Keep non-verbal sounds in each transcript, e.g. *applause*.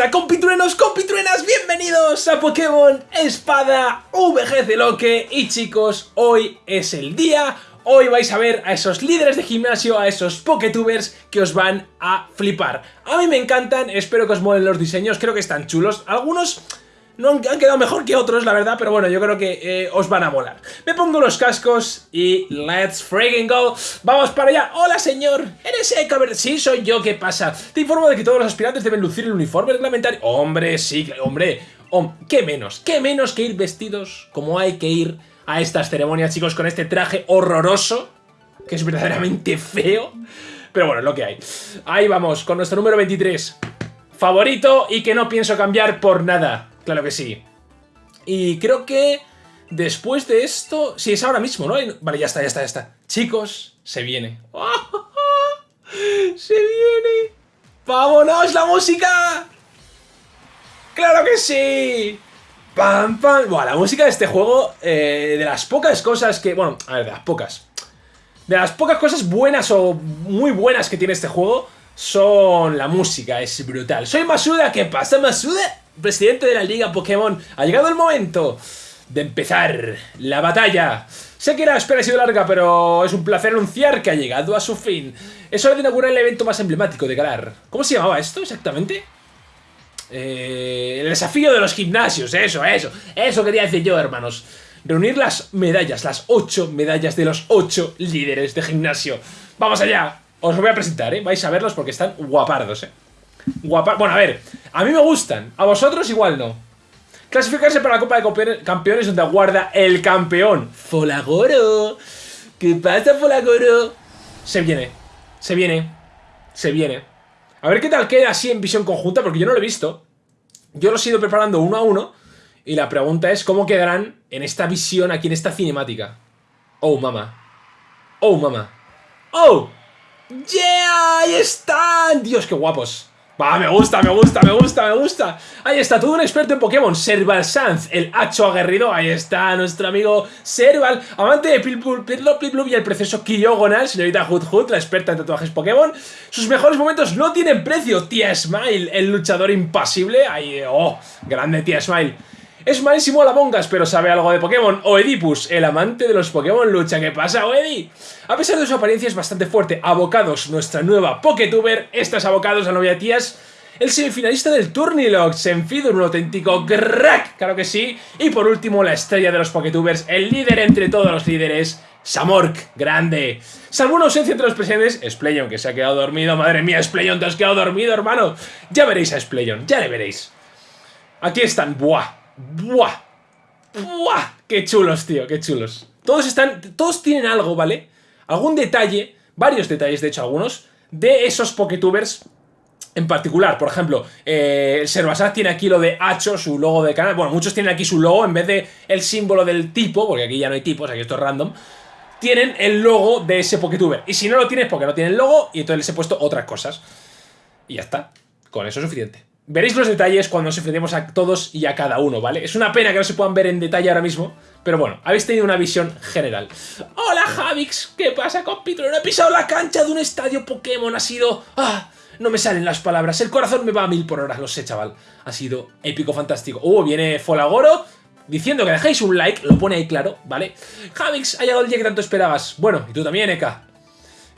pasa, compitruenos, compitruenas? Bienvenidos a Pokémon Espada VGC Loque Y chicos, hoy es el día. Hoy vais a ver a esos líderes de gimnasio, a esos Poketubers que os van a flipar. A mí me encantan, espero que os molen los diseños, creo que están chulos. Algunos no han, quedado mejor que otros, la verdad, pero bueno, yo creo que eh, os van a molar. Me pongo los cascos y let's freaking go. Vamos para allá. Hola, señor. ¿Eres ver, Sí, soy yo. ¿Qué pasa? Te informo de que todos los aspirantes deben lucir el uniforme reglamentario. Hombre, sí, hombre. ¿Qué menos? ¿Qué menos que ir vestidos como hay que ir a estas ceremonias, chicos, con este traje horroroso? Que es verdaderamente feo. Pero bueno, lo que hay. Ahí vamos, con nuestro número 23. Favorito y que no pienso cambiar por nada. Claro que sí. Y creo que después de esto... Sí, es ahora mismo, ¿no? Vale, ya está, ya está, ya está. Chicos, se viene. *laughs* ¡Se viene! ¡Vámonos, la música! ¡Claro que sí! ¡Pam, pam! Buah, la música de este juego, eh, de las pocas cosas que... Bueno, a ver, de las pocas. De las pocas cosas buenas o muy buenas que tiene este juego son la música, es brutal. Soy Masuda, ¿qué pasa Masuda? Presidente de la Liga Pokémon, ha llegado el momento de empezar la batalla. Sé que la espera ha sido larga, pero es un placer anunciar que ha llegado a su fin. Es hora de inaugurar el evento más emblemático de Galar. ¿Cómo se llamaba esto exactamente? Eh, el desafío de los gimnasios, eso, eso. Eso quería decir yo, hermanos. Reunir las medallas, las ocho medallas de los ocho líderes de gimnasio. ¡Vamos allá! Os voy a presentar, ¿eh? Vais a verlos porque están guapardos, ¿eh? Guapa. Bueno, a ver, a mí me gustan, a vosotros igual no. Clasificarse para la Copa de Campeones donde aguarda el campeón. Folagoro. ¿Qué pasa, Folagoro? Se viene, se viene, se viene. A ver qué tal queda así en visión conjunta, porque yo no lo he visto. Yo lo he ido preparando uno a uno. Y la pregunta es cómo quedarán en esta visión aquí en esta cinemática. Oh, mamá. Oh, mamá. Oh. Yeah, ahí están. Dios, qué guapos. Va, me gusta, me gusta, me gusta, me gusta. Ahí está, todo un experto en Pokémon. Serval Sanz, el hacho aguerrido. Ahí está nuestro amigo Serval, amante de Pilpul, Pilplup y el precioso Kyogonal, señorita Hood Hood, la experta en tatuajes Pokémon. Sus mejores momentos no tienen precio. Tía Smile, el luchador impasible. Ahí, oh, grande Tía Smile. Es malísimo la Mongas, pero sabe algo de Pokémon. Oedipus, el amante de los Pokémon lucha. ¿Qué pasa, Oedi? A pesar de su apariencia es bastante fuerte. Abocados, nuestra nueva Poketuber. Estas abocados a novia tías. El semifinalista del Turnilog, Senfido, un auténtico crack, claro que sí. Y por último, la estrella de los Poketubers, el líder entre todos los líderes, Samork, grande. Salvo una ausencia entre los presentes, Spleyon, que se ha quedado dormido. Madre mía, Spleyon, te has quedado dormido, hermano. Ya veréis a Spleyon, ya le veréis. Aquí están, buah, ¡Buah! ¡Buah! ¡Qué chulos, tío! ¡Qué chulos! Todos están... Todos tienen algo, ¿vale? Algún detalle, varios detalles, de hecho, algunos, de esos Poketubers en particular. Por ejemplo, eh, el Servasat tiene aquí lo de Hacho, su logo de canal. Bueno, muchos tienen aquí su logo en vez de el símbolo del tipo, porque aquí ya no hay tipos, aquí esto es random. Tienen el logo de ese Poketuber. Y si no lo tienes, porque no tienen logo, y entonces les he puesto otras cosas. Y ya está. Con eso es suficiente. Veréis los detalles cuando nos enfrentemos a todos y a cada uno, ¿vale? Es una pena que no se puedan ver en detalle ahora mismo, pero bueno, habéis tenido una visión general. ¡Hola, Javix! ¿Qué pasa, compito? No he pisado la cancha de un estadio Pokémon, ha sido... ¡Ah! No me salen las palabras, el corazón me va a mil por hora, lo sé, chaval. Ha sido épico, fantástico. ¡Uh! Viene Folagoro diciendo que dejéis un like, lo pone ahí claro, ¿vale? Javix, ha llegado el día que tanto esperabas. Bueno, y tú también, Eka.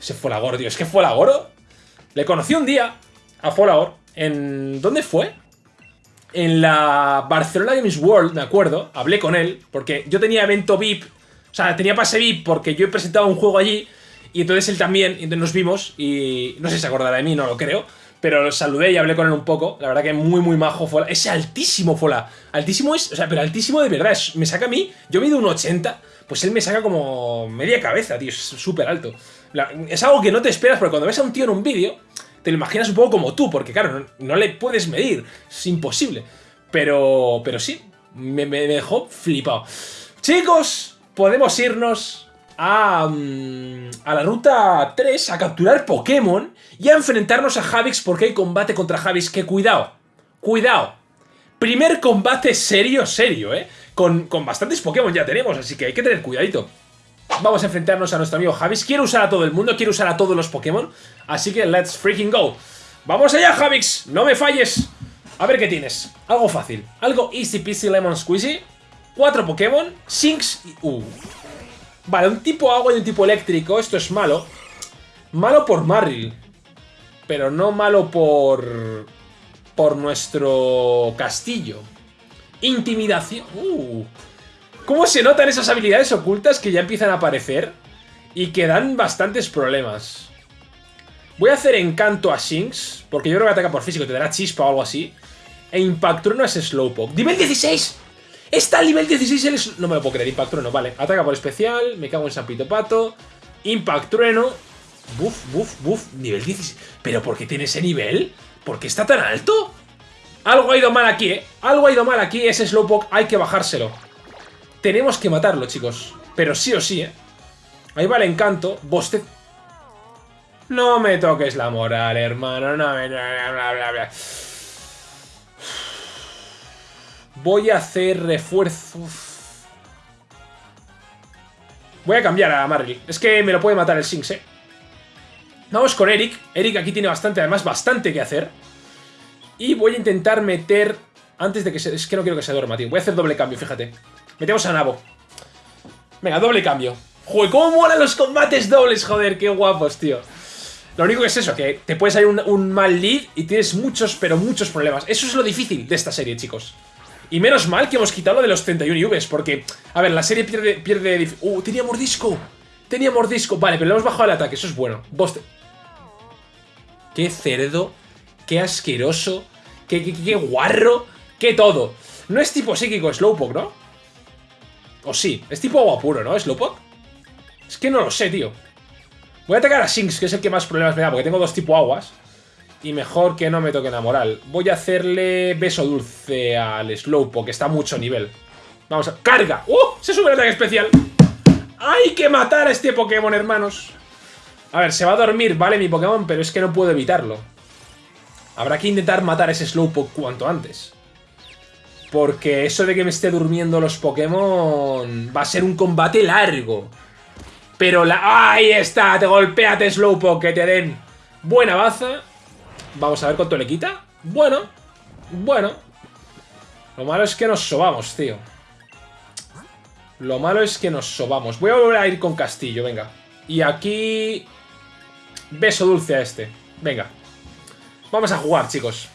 Ese Folagoro, tío, es que Folagoro... Le conocí un día a Folagoro en... ¿Dónde fue? En la Barcelona Games World, me acuerdo, hablé con él, porque yo tenía evento VIP, o sea, tenía pase VIP porque yo he presentado un juego allí, y entonces él también, y entonces nos vimos, y no sé si se acordará de mí, no lo creo, pero lo saludé y hablé con él un poco, la verdad que muy muy majo Fola, ese altísimo Fola, altísimo es, o sea, pero altísimo de verdad, me saca a mí, yo mido un 80, pues él me saca como media cabeza, tío, es súper alto. es algo que no te esperas, porque cuando ves a un tío en un vídeo, te lo imaginas un poco como tú, porque claro, no, le puedes medir, es imposible. Pero, pero sí, me, dejó flipado. Chicos, podemos irnos a, mm, a la ruta 3 a capturar Pokémon y a enfrentarnos a Javix porque hay combate contra Javix que cuidado, cuidado. Primer combate serio, serio, ¿eh? Con, con bastantes Pokémon ya tenemos, así que hay que tener cuidadito. Vamos a enfrentarnos a nuestro amigo Javix. Quiero usar a todo el mundo, quiero usar a todos los Pokémon. Así que let's freaking go. ¡Vamos allá, Javix! ¡No me falles! A ver qué tienes. Algo fácil. Algo easy peasy lemon squeezy. Cuatro Pokémon. Sinks y... Vale, un tipo agua y un tipo eléctrico. Esto es malo. Malo por Marril. Pero no malo por... Por nuestro castillo. Intimidación. Uh. ¿Cómo se notan esas habilidades ocultas que ya empiezan a aparecer? Y que dan bastantes problemas. Voy a hacer encanto a Shinx, porque yo creo que ataca por físico, te dará chispa o algo así. E Impactrueno es Slowpoke. ¡Nivel 16! ¡Está al nivel 16 el No me lo puedo creer, Impactrueno, vale. Ataca por especial, me cago en San Pito Pato. Impactrueno. Buf, buf, buf. Nivel 16. ¿Pero por qué tiene ese nivel? ¿Por qué está tan alto? Algo ha ido mal aquí, ¿eh? Algo ha ido mal aquí, ese Slowpoke hay que bajárselo. Tenemos que matarlo, chicos. Pero sí o sí, ¿eh? Ahí va el encanto. Boste... No me toques la moral, hermano. No me... Voy a hacer refuerzos. Voy a cambiar a Marley. Es que me lo puede matar el Sinks, ¿eh? Vamos con Eric. Eric aquí tiene bastante, además bastante que hacer. Y voy a intentar meter... Antes de que se... Es que no quiero que se duerma, tío. Voy a hacer doble cambio, fíjate. Metemos a Nabo. Venga, doble cambio. Joder, cómo molan los combates dobles, joder, qué guapos, tío. Lo único que es eso, que te puedes salir un, mal lead y tienes muchos, pero muchos problemas. Eso es lo difícil de esta serie, chicos. Y menos mal que hemos quitado lo de los 31 IVs, porque, a ver, la serie pierde... pierde ¡Uh, tenía mordisco! Tenía mordisco. Vale, pero le hemos bajado el ataque, eso es bueno. Boste... Qué cerdo, qué asqueroso, qué, qué guarro, qué todo. No es tipo psíquico Slowpoke, ¿no? O sí, es tipo agua puro, ¿no? ¿Slowpoke? Es que no lo sé, tío. Voy a atacar a Shinx, que es el que más problemas me da, porque tengo dos tipo aguas. Y mejor que no me toquen la moral. Voy a hacerle beso dulce al Slowpoke, que está a mucho nivel. Vamos a... ¡Carga! ¡Uh! Se sube el ataque especial. ¡Hay que matar a este Pokémon, hermanos! A ver, se va a dormir, vale, mi Pokémon, pero es que no puedo evitarlo. Habrá que intentar matar a ese Slowpoke cuanto antes. Porque eso de que me esté durmiendo los Pokémon va a ser un combate largo. Pero la... ¡Ahí está! Te golpeate, Slowpoke, que te den buena baza. Vamos a ver cuánto le quita. Bueno. Bueno. Lo malo es que nos sobamos, tío. Lo malo es que nos sobamos. Voy a volver a ir con Castillo, venga. Y aquí... Beso dulce a este. Venga. Vamos a jugar, chicos.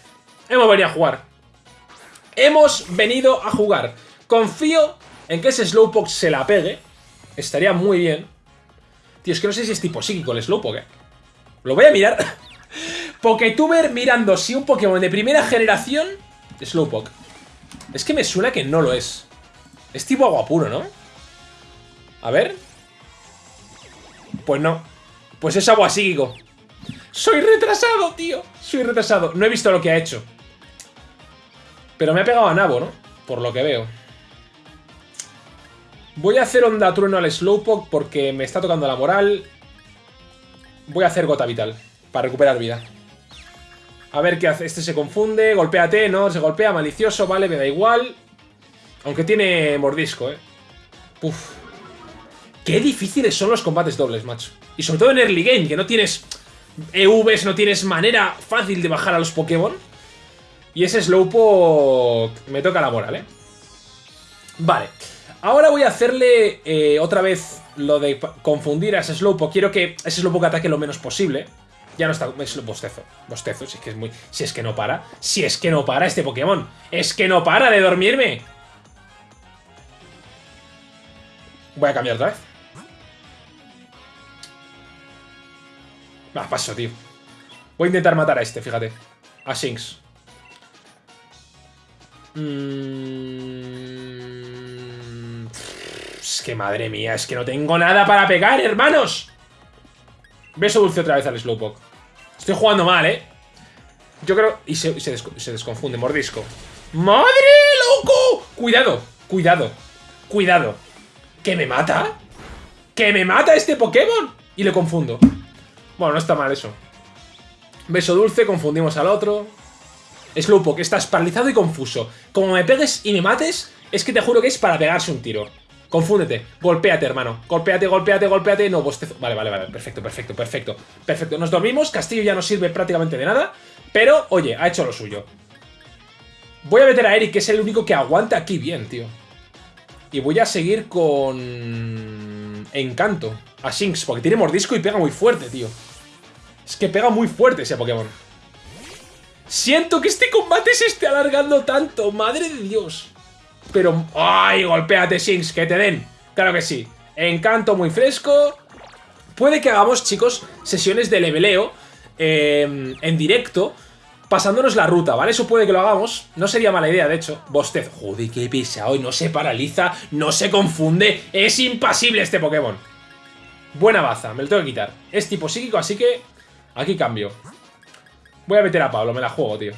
Hemos venido a jugar. Hemos venido a jugar. Confío en que ese Slowpoke se la pegue. Estaría muy bien. Tío, es que no sé si es tipo psíquico el Slowpoke. ¿eh? Lo voy a mirar. *laughs* Poketuber mirando si un Pokémon de primera generación... Slowpoke. Es que me suena que no lo es. Es tipo agua puro, ¿no? A ver. Pues no. Pues es agua psíquico. Soy retrasado, tío. Soy retrasado. No he visto lo que ha hecho. Pero me ha pegado a Nabo, ¿no? Por lo que veo. Voy a hacer Onda Trueno al Slowpoke porque me está tocando la moral. Voy a hacer Gota Vital para recuperar vida. A ver qué hace. Este se confunde. Golpéate, ¿no? Se golpea. Malicioso, vale, me da igual. Aunque tiene mordisco, ¿eh? Uf. Qué difíciles son los combates dobles, macho. Y sobre todo en early game, que no tienes EVs, no tienes manera fácil de bajar a los Pokémon. Y ese Slowpoke me toca la moral, ¿eh? Vale. Ahora voy a hacerle eh, otra vez lo de confundir a ese Slowpoke. Quiero que ese Slowpoke ataque lo menos posible. Ya no está... Es bostezo. Bostezo, si es que es muy... Si es que no para. Si es que no para este Pokémon. Es que no para de dormirme. Voy a cambiar otra vez. Va, paso, tío. Voy a intentar matar a este, fíjate. A Shinx. Mm... Es que madre mía, es que no tengo nada para pegar, hermanos. Beso dulce otra vez al Slowpoke. Estoy jugando mal, ¿eh? Yo creo... Y se, se, se desconfunde, mordisco. ¡Madre, loco! Cuidado, cuidado, cuidado. ¿Que me mata? ¿Que me mata este Pokémon? Y le confundo. Bueno, no está mal eso. Beso dulce, confundimos al otro. Slowpoke, estás paralizado y confuso. Como me pegues y me mates, es que te juro que es para pegarse un tiro. Confúndete, golpéate, hermano. Golpéate, golpéate, golpéate. No, bostezo. Vale, vale, vale. Perfecto, perfecto, perfecto. Perfecto. Nos dormimos. Castillo ya no sirve prácticamente de nada. Pero, oye, ha hecho lo suyo. Voy a meter a Eric, que es el único que aguanta aquí bien, tío. Y voy a seguir con... Encanto. A Shinx, porque tiene mordisco y pega muy fuerte, tío. Es que pega muy fuerte ese Pokémon. Siento que este combate se esté alargando tanto. Madre de Dios. Pero... ¡Ay! Golpéate, Shinx, que te den. Claro que sí. Encanto muy fresco. Puede que hagamos, chicos, sesiones de leveleo eh, en directo pasándonos la ruta, ¿vale? Eso puede que lo hagamos, no sería mala idea, de hecho. Bostez, joder, qué pesado, y no se paraliza, no se confunde, es impasible este Pokémon. Buena baza, me lo tengo que quitar. Es tipo psíquico, así que aquí cambio. Voy a meter a Pablo, me la juego, tío.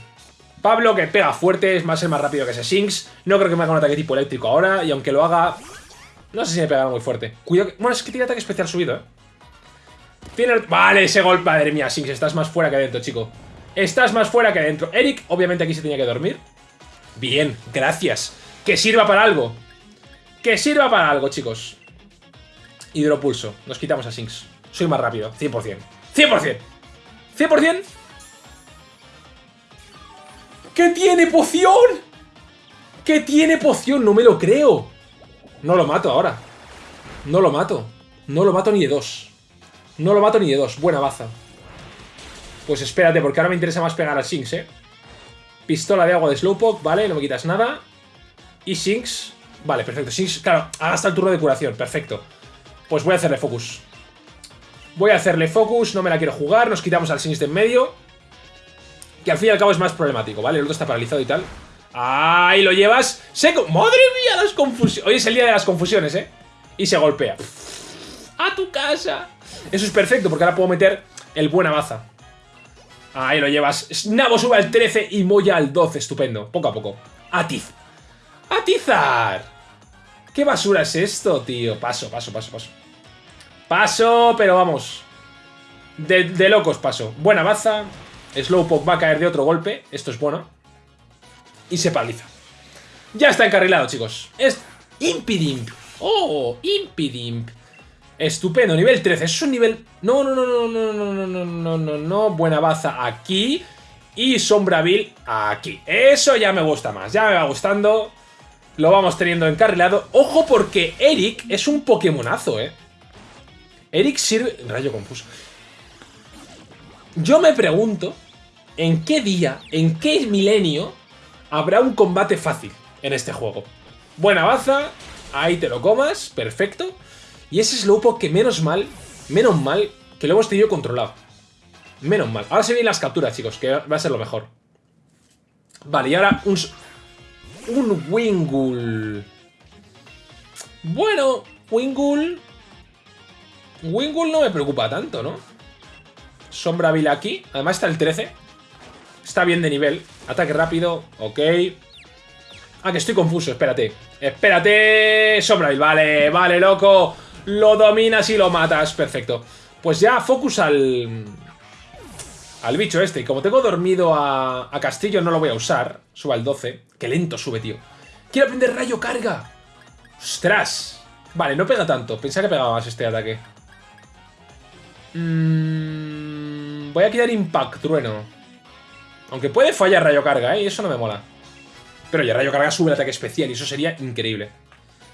Pablo, que pega fuerte, es más el más rápido que ese Shinx. No creo que me haga un ataque tipo eléctrico ahora, y aunque lo haga... No sé si me pegará muy fuerte. Cuidado que... Bueno, es que tiene ataque especial subido, ¿eh? Tiene... Vale, ese golpe, madre mía, Shinx, estás más fuera que adentro, chico. Estás más fuera que dentro. Eric, obviamente aquí se tenía que dormir. Bien, gracias. Que sirva para algo. Que sirva para algo, chicos. Hidropulso. Nos quitamos a Sinks. Soy más rápido. 100%. 100%. 100%. ¿Qué tiene poción? ¿Qué tiene poción? No me lo creo. No lo mato ahora. No lo mato. No lo mato ni de dos. No lo mato ni de dos. Buena baza. Pues espérate, porque ahora me interesa más pegar a Shinx, ¿eh? Pistola de agua de Slowpoke, vale, no me quitas nada. Y Shinx, vale, perfecto. Shinx, claro, hasta el turno de curación, perfecto. Pues voy a hacerle focus. Voy a hacerle focus, no me la quiero jugar, nos quitamos al Shinx de en medio. Que al fin y al cabo es más problemático, ¿vale? El otro está paralizado y tal. ¡Ay, lo llevas! ¡Seco! ¡Madre mía, las confusiones! Hoy es el día de las confusiones, ¿eh? Y se golpea. ¡A tu casa! Eso es perfecto, porque ahora puedo meter el buena baza. Ahí lo llevas. Nabo sube al 13 y Moya al 12. Estupendo. Poco a poco. Atiz. ¡Atizar! ¿Qué basura es esto, tío? Paso, paso, paso, paso. Paso, pero vamos. De, locos paso. Buena baza. Slowpoke va a caer de otro golpe. Esto es bueno. Y se paraliza. Ya está encarrilado, chicos. Impidimp. Oh, Impidimp. Estupendo, nivel 13. Eso es un nivel... No, no, no, no, no, no, no, no, no, no, no. Buena baza aquí. Y Sombraville aquí. Eso ya me gusta más. Ya me va gustando. Lo vamos teniendo encarrilado. Ojo porque Eric es un Pokémonazo, ¿eh? Eric sirve... Rayo confuso. Yo me pregunto en qué día, en qué milenio habrá un combate fácil en este juego. Buena baza. Ahí te lo comas. Perfecto. Y ese Slowpoke que menos mal, menos mal, que lo hemos tenido controlado. Menos mal. Ahora se vienen las capturas, chicos, que va a ser lo mejor. Vale, y ahora un... Un Wingull. Bueno, Wingull... Wingull no me preocupa tanto, ¿no? Sombra Vila aquí. Además está el 13. Está bien de nivel. Ataque rápido. Ok. Ah, que estoy confuso. Espérate. Espérate. Sombra Vale, vale, loco. Lo dominas y lo matas. Perfecto. Pues ya focus al... Al bicho este. Y como tengo dormido a, a Castillo no lo voy a usar. Suba al 12. Qué lento sube, tío. Quiero aprender rayo carga. ¡Ostras! Vale, no pega tanto. Pensaba que pegaba más este ataque. Mm, voy a quitar Impact Trueno. Aunque puede fallar rayo carga, ¿eh? Y eso no me mola. Pero ya rayo carga sube el ataque especial y eso sería increíble.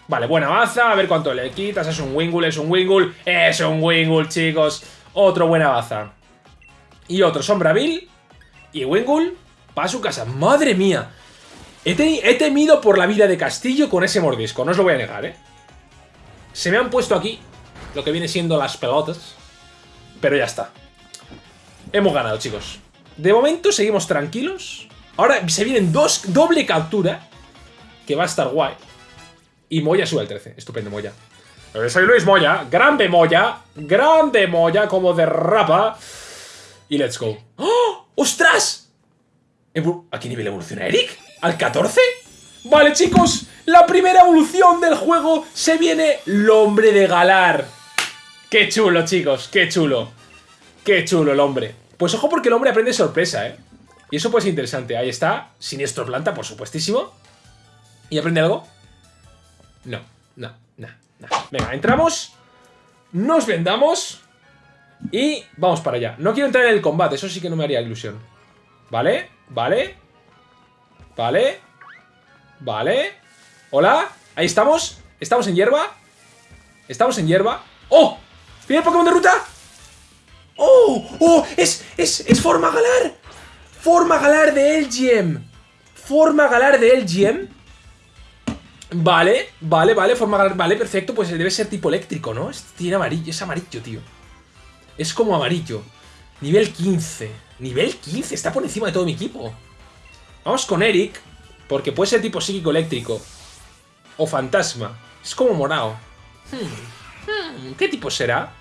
Vale, buena baza, a ver cuánto le quitas. Es un Wingull, es un Wingull, es un Wingull, chicos. Otro buena baza. Y otro Sombrabil. Y Wingull para su casa. ¡Madre mía! He, temido por la vida de Castillo con ese mordisco, no os lo voy a negar, ¿eh? Se me han puesto aquí lo que viene siendo las pelotas. Pero ya está. Hemos ganado, chicos. De momento seguimos tranquilos. Ahora se vienen dos, doble captura. Que va a estar guay. Y Moya sube al 13. Estupendo, Moya. Soy Luis Moya. Grande Moya. Grande Moya, como derrapa. Y let's go. ¡Oh! ¡Ostras! ¿A qué nivel evoluciona Eric? ¿Al 14? Vale, chicos. La primera evolución del juego se viene el hombre de Galar. Qué chulo, chicos. Qué chulo. Qué chulo el hombre. Pues ojo porque el hombre aprende sorpresa, ¿eh? Y eso puede ser interesante. Ahí está. Siniestro planta, por supuestísimo. ¿Y aprende algo? No, no, no, no. Venga, entramos. Nos vendamos. Y vamos para allá. No quiero entrar en el combate, eso sí que no me haría ilusión. ¿Vale? ¿Vale? Vale. Vale. Hola. Ahí estamos. Estamos en hierba. Estamos en hierba. ¡Oh! ¿Viene el Pokémon de ruta? ¡Oh! ¡Oh! ¡Es, es, es forma galar! Forma galar de Elgiem. Forma galar de Elgiem. Vale, vale, vale, forma galar. Vale, perfecto. Pues debe ser tipo eléctrico, ¿no? tiene amarillo, es amarillo, tío. Es como amarillo. Nivel 15. Nivel 15, está por encima de todo mi equipo. Vamos con Eric, porque puede ser tipo psíquico eléctrico. O fantasma. Es como morado. Hmm, hmm, ¿Qué tipo será?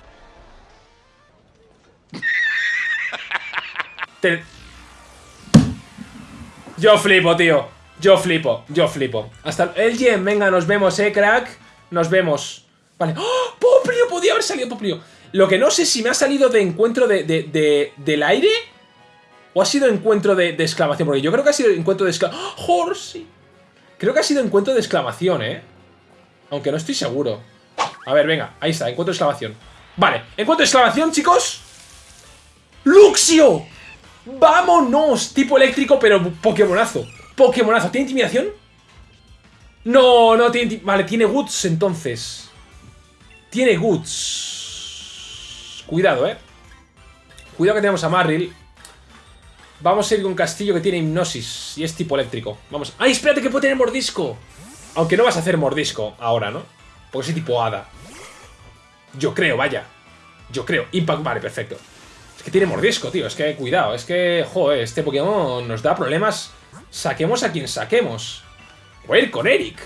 Yo flipo, tío. Yo flipo, yo flipo. Hasta el Gem, venga, nos vemos, eh, crack. Nos vemos. Vale. ¡Oh! ¡Poplio! Podía haber salido Poplio. Lo que no sé si me ha salido de encuentro de, de, del aire o ha sido encuentro de, exclamación. Porque yo creo que ha sido encuentro de exclamación. ¡Oh, Creo que ha sido encuentro de exclamación, ¿eh? Aunque no estoy seguro. A ver, venga, ahí está, encuentro de exclamación. Vale, encuentro de exclamación, chicos. ¡Luxio! ¡Vámonos! Tipo eléctrico, pero Pokémonazo. Pokémonazo. ¿Tiene intimidación? No, no tiene... Vale, tiene Goods entonces. Tiene Goods. Cuidado, eh. Cuidado que tenemos a Marril. Vamos a ir con Castillo que tiene hipnosis y es tipo eléctrico. Vamos. ¡Ay, espérate que puede tener mordisco! Aunque no vas a hacer mordisco ahora, ¿no? Porque es tipo hada. Yo creo, vaya. Yo creo. Impact, vale, perfecto. Es que tiene mordisco, tío. Es que cuidado. Es que, joder, este Pokémon nos da problemas. Saquemos a quien saquemos. Voy a ir con Eric.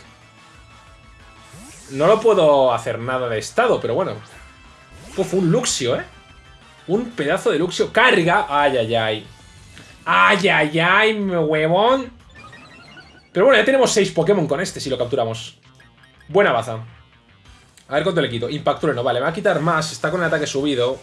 No lo puedo hacer nada de estado, pero bueno. Uf, un Luxio, ¿eh? Un pedazo de Luxio. Carga. Ay, ay, ay. Ay, ay, ay, mi huevón. Pero bueno, ya tenemos 6 Pokémon con este si lo capturamos. Buena baza. A ver cuánto le quito. No Vale, me va a quitar más. Está con el ataque subido.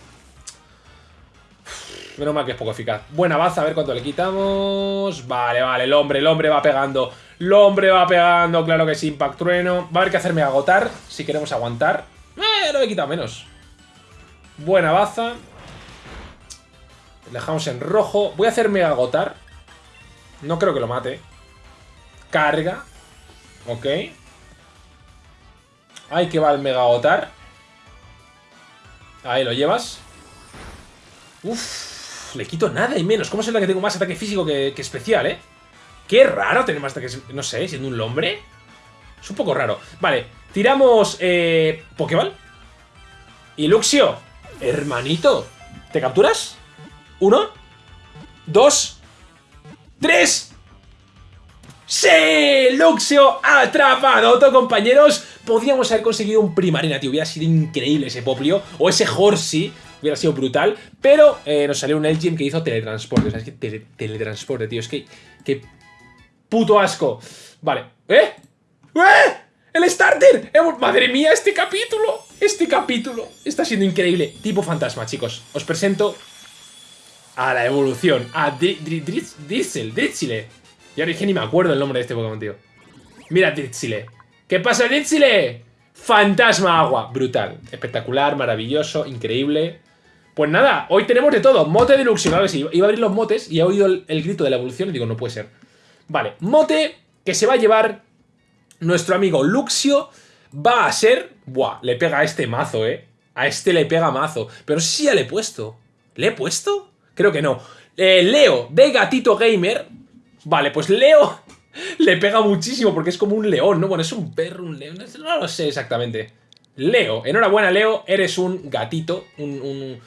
Menos mal que es poco eficaz. Buena baza, a ver cuánto le quitamos. Vale, vale, el hombre, el hombre va pegando. El hombre va pegando, claro que sí, Impact Trueno. Va a haber que hacerme agotar si queremos aguantar. Eh, lo he quitado menos. Buena baza. Dejamos en rojo. Voy a hacerme agotar. No creo que lo mate. Carga. Ok. Ahí que va el mega agotar. Ahí lo llevas. Uf, le quito nada y menos. ¿Cómo es la que tengo más ataque físico que, especial, eh? Qué raro tener más ataque... No sé, siendo un hombre. Es un poco raro. Vale, tiramos... Eh, Pokéball. Y Luxio. Hermanito. ¿Te capturas? Uno, dos, tres. ¡Sí! Luxio atrapado, compañeros. Podríamos haber conseguido un Primarina, tío. Hubiera sido increíble ese Poplio. O ese Horsey. Hubiera sido brutal. Pero eh, nos salió un Elgin que hizo teletransporte. O sea, es que teletransporte, tío. Es que... ¡Qué puto asco! Vale. ¿Eh? ¿Eh? ¡El starter! ¡Madre mía, este capítulo! Este capítulo está siendo increíble. Tipo fantasma, chicos. Os presento a la evolución, a Drizzle, Drizzle. Y ahora que ni me acuerdo el nombre de este Pokémon, tío. Mira Drizzle. ¿Qué pasa, Drizzle? Fantasma agua. Brutal. Espectacular, maravilloso, increíble. Pues nada, hoy tenemos de todo. Mote de Luxio, claro que sí. Iba a abrir los motes y he oído el, grito de la evolución y digo, no puede ser. Vale, mote que se va a llevar nuestro amigo Luxio va a ser... Buah, le pega a este mazo, ¿eh? A este le pega mazo. Pero sí ya le he puesto. ¿Le he puesto? Creo que no. Eh, Leo, de Gatito Gamer. Vale, pues Leo *laughs* le pega muchísimo porque es como un león, ¿no? Bueno, es un perro, un león, no lo sé exactamente. Leo, enhorabuena Leo, eres un gatito, un,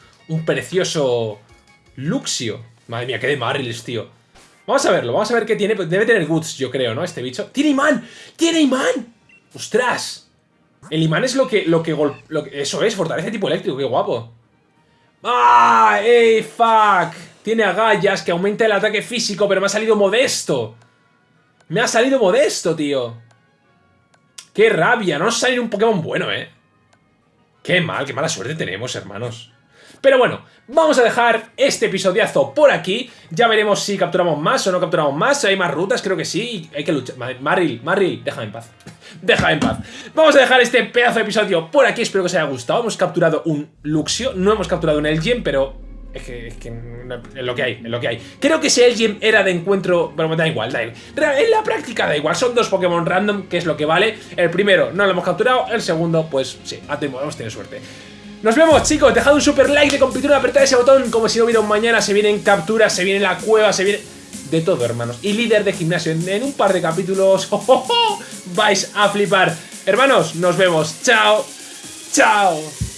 precioso Luxio. Madre mía, qué de Marils, tío. Vamos a verlo, vamos a ver qué tiene. Debe tener goods, yo creo, ¿no? Este bicho. ¡Tiene imán! ¡Tiene imán! ¡Ostras! El imán es lo que, lo que, lo que Eso es, fortalece tipo eléctrico, qué guapo. ¡Ah! ¡Ey, fuck! Tiene agallas que aumenta el ataque físico, pero me ha salido modesto. Me ha salido modesto, tío. ¡Qué rabia! No nos sale un Pokémon bueno, ¿eh? Qué mal, qué mala suerte tenemos, hermanos. Pero bueno, vamos a dejar este episodiazo por aquí. Ya veremos si capturamos más o no capturamos más. Si hay más rutas, creo que sí. Hay que luchar. Maril, Maril, déjame en paz. *laughs* déjame en paz. Vamos a dejar este pedazo de episodio por aquí. Espero que os haya gustado. Hemos capturado un Luxio. No hemos capturado un Elgin, pero Es que, es que es lo que hay, es lo que hay. Creo que si el gym era de encuentro, bueno, da igual, da igual. En la práctica da igual, son dos Pokémon random, que es lo que vale. El primero no lo hemos capturado, el segundo, pues sí, hemos tenido suerte. Nos vemos, chicos. Dejad un super like de compitura, apretad ese botón como si no hubiera un mañana. Se vienen capturas, se viene la cueva, se viene de todo, hermanos. Y líder de gimnasio en, un par de capítulos. *laughs* ¡Oh, vais a flipar. Hermanos, nos vemos. Chao. Chao.